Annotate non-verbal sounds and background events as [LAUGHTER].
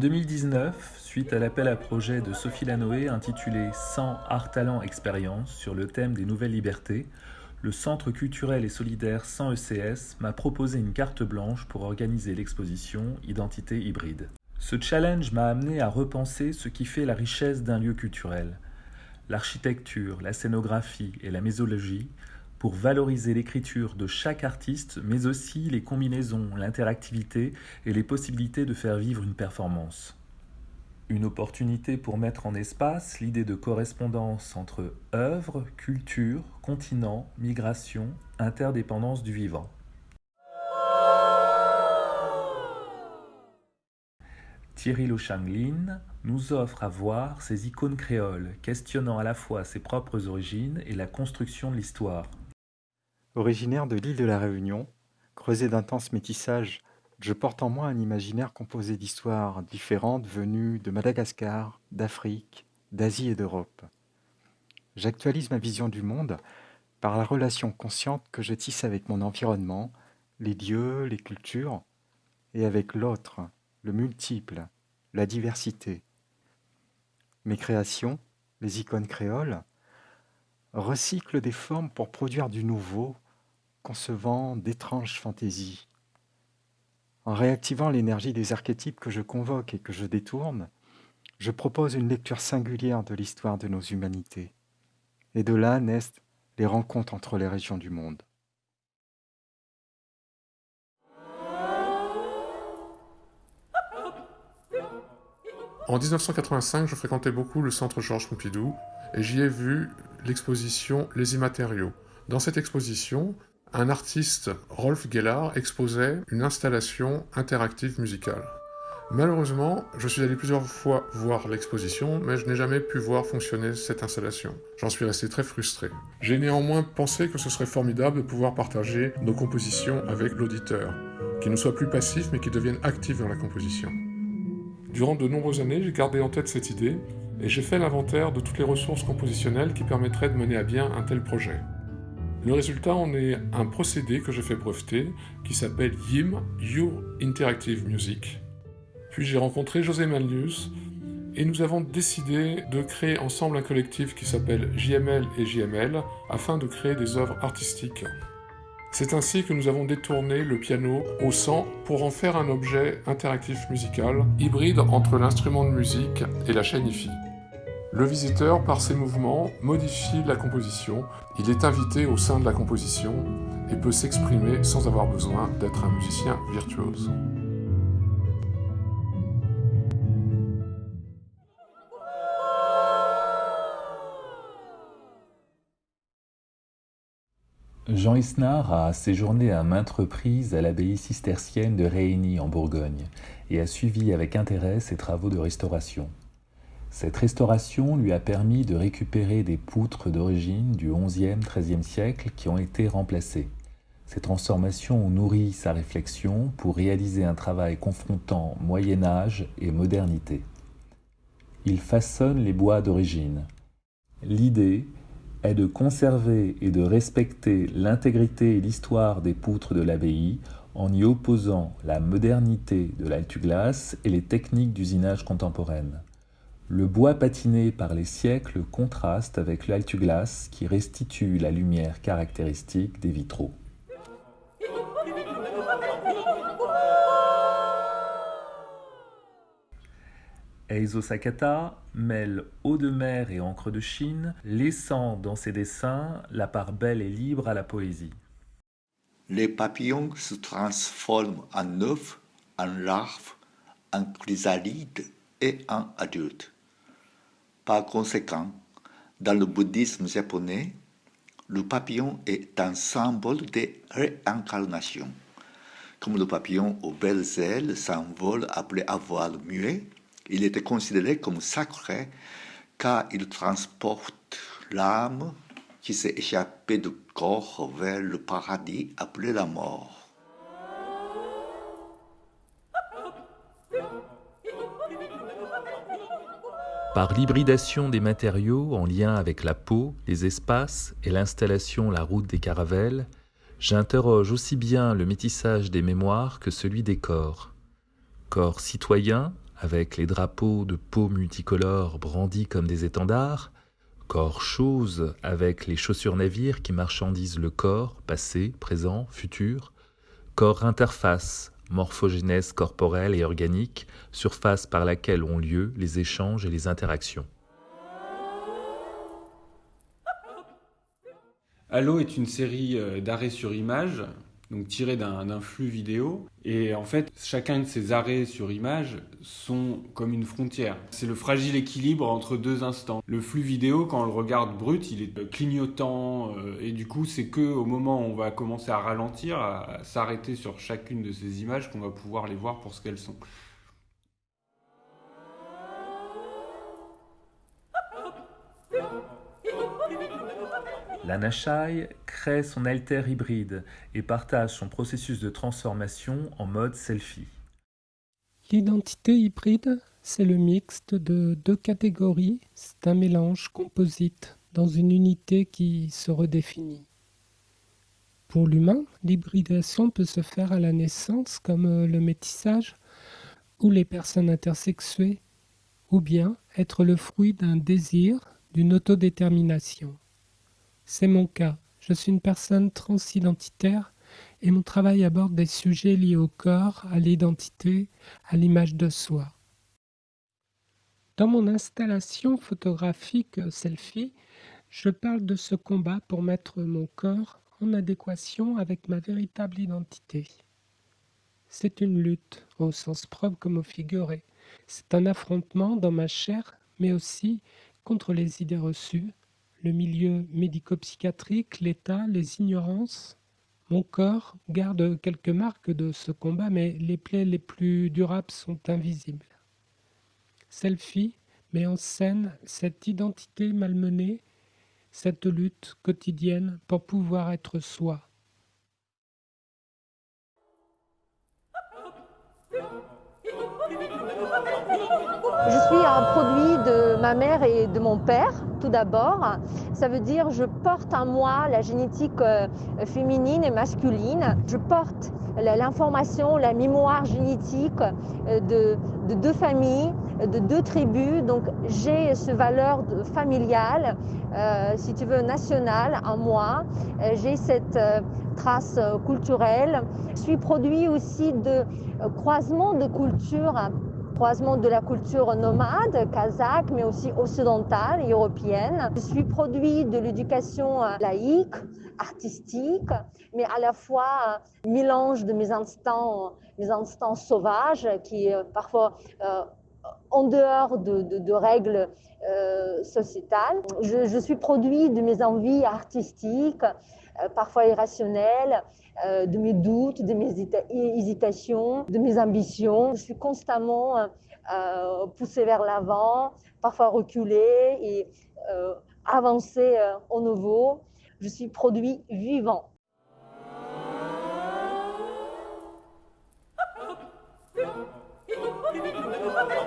2019, suite à l'appel à projet de Sophie Lanoé intitulé 100 Art Talent Expérience sur le thème des nouvelles libertés, le Centre culturel et solidaire 100 ECS m'a proposé une carte blanche pour organiser l'exposition Identité hybride. Ce challenge m'a amené à repenser ce qui fait la richesse d'un lieu culturel. L'architecture, la scénographie et la mésologie pour valoriser l'écriture de chaque artiste, mais aussi les combinaisons, l'interactivité et les possibilités de faire vivre une performance. Une opportunité pour mettre en espace l'idée de correspondance entre œuvre, culture, continent, migration, interdépendance du vivant. Thierry Lo Changlin nous offre à voir ces icônes créoles, questionnant à la fois ses propres origines et la construction de l'histoire. Originaire de l'île de la Réunion, creusé d'intenses métissages, je porte en moi un imaginaire composé d'histoires différentes venues de Madagascar, d'Afrique, d'Asie et d'Europe. J'actualise ma vision du monde par la relation consciente que je tisse avec mon environnement, les lieux, les cultures, et avec l'autre, le multiple, la diversité. Mes créations, les icônes créoles, recyclent des formes pour produire du nouveau, concevant d'étranges fantaisies. En réactivant l'énergie des archétypes que je convoque et que je détourne, je propose une lecture singulière de l'histoire de nos humanités. Et de là naissent les rencontres entre les régions du monde. En 1985, je fréquentais beaucoup le centre Georges Pompidou et j'y ai vu l'exposition Les immatériaux. Dans cette exposition, un artiste, Rolf Gellar, exposait une installation interactive musicale. Malheureusement, je suis allé plusieurs fois voir l'exposition, mais je n'ai jamais pu voir fonctionner cette installation. J'en suis resté très frustré. J'ai néanmoins pensé que ce serait formidable de pouvoir partager nos compositions avec l'auditeur, qui ne soit plus passif mais qui devienne actif dans la composition. Durant de nombreuses années, j'ai gardé en tête cette idée et j'ai fait l'inventaire de toutes les ressources compositionnelles qui permettraient de mener à bien un tel projet. Le résultat en est un procédé que je fais breveter qui s'appelle YIM, Your Interactive Music. Puis j'ai rencontré José Malnius et nous avons décidé de créer ensemble un collectif qui s'appelle JML et JML afin de créer des œuvres artistiques. C'est ainsi que nous avons détourné le piano au sang pour en faire un objet interactif musical, hybride entre l'instrument de musique et la chaîne IFI. Le visiteur, par ses mouvements, modifie la composition, il est invité au sein de la composition et peut s'exprimer sans avoir besoin d'être un musicien virtuose. Jean Isnard a séjourné à maintes reprises à l'abbaye cistercienne de Réigny en Bourgogne et a suivi avec intérêt ses travaux de restauration. Cette restauration lui a permis de récupérer des poutres d'origine du XIe-XIIIe siècle qui ont été remplacées. Ces transformations ont nourri sa réflexion pour réaliser un travail confrontant Moyen Âge et modernité. Il façonne les bois d'origine. L'idée est de conserver et de respecter l'intégrité et l'histoire des poutres de l'abbaye en y opposant la modernité de l'altuglas et les techniques d'usinage contemporaines. Le bois patiné par les siècles contraste avec l'altuglas qui restitue la lumière caractéristique des vitraux. Eizo Sakata mêle eau de mer et encre de Chine, laissant dans ses dessins la part belle et libre à la poésie. Les papillons se transforment en œufs, en larves, en chrysalides et en adultes. Par conséquent, dans le bouddhisme japonais, le papillon est un symbole de réincarnation. Comme le papillon aux belles ailes s'envole après avoir muet, il était considéré comme sacré car il transporte l'âme qui s'est échappée du corps vers le paradis après la mort. Par l'hybridation des matériaux en lien avec la peau, les espaces et l'installation La route des caravelles, j'interroge aussi bien le métissage des mémoires que celui des corps. Corps citoyens avec les drapeaux de peau multicolores brandis comme des étendards, corps chose avec les chaussures navires qui marchandisent le corps, passé, présent, futur, corps interface, morphogénèse corporelle et organique, surface par laquelle ont lieu les échanges et les interactions. Allo est une série euh, d'arrêts sur image donc tiré d'un flux vidéo. Et en fait, chacun de ces arrêts sur image sont comme une frontière. C'est le fragile équilibre entre deux instants. Le flux vidéo, quand on le regarde brut, il est clignotant euh, et du coup, c'est que au moment où on va commencer à ralentir, à s'arrêter sur chacune de ces images, qu'on va pouvoir les voir pour ce qu'elles sont. L'Anachai crée son alter hybride et partage son processus de transformation en mode selfie. L'identité hybride, c'est le mixte de deux catégories, c'est un mélange composite dans une unité qui se redéfinit. Pour l'humain, l'hybridation peut se faire à la naissance comme le métissage ou les personnes intersexuées, ou bien être le fruit d'un désir, d'une autodétermination. C'est mon cas. Je suis une personne transidentitaire et mon travail aborde des sujets liés au corps, à l'identité, à l'image de soi. Dans mon installation photographique selfie, je parle de ce combat pour mettre mon corps en adéquation avec ma véritable identité. C'est une lutte, au sens propre comme au figuré. C'est un affrontement dans ma chair, mais aussi contre les idées reçues, le milieu médico-psychiatrique, l'État, les ignorances. Mon corps garde quelques marques de ce combat, mais les plaies les plus durables sont invisibles. Selfie met en scène cette identité malmenée, cette lutte quotidienne pour pouvoir être soi. [LAUGHS] Je suis un produit de ma mère et de mon père, tout d'abord. Ça veut dire je porte en moi la génétique euh, féminine et masculine. Je porte l'information, la mémoire génétique euh, de, deux familles, de deux tribus. Donc j'ai ce valeur familiale, euh, si tu veux, nationale en moi. J'ai cette trace culturelle. Je suis produit aussi de croisement de cultures croisement de la culture nomade, kazakh, mais aussi occidentale et européenne. Je suis produit de l'éducation euh, laïque, artistique, mais à la fois euh, mélange de mes instants, mes instants sauvages qui euh, parfois en dehors de, règles sociétales. Je, suis produit de mes envies artistiques, parfois irrationnelles, euh, de mes doutes, de mes hésitations, de mes ambitions. Je suis constamment euh, euh, poussée vers l'avant, parfois reculée et avancée au nouveau. Je suis produit vivant.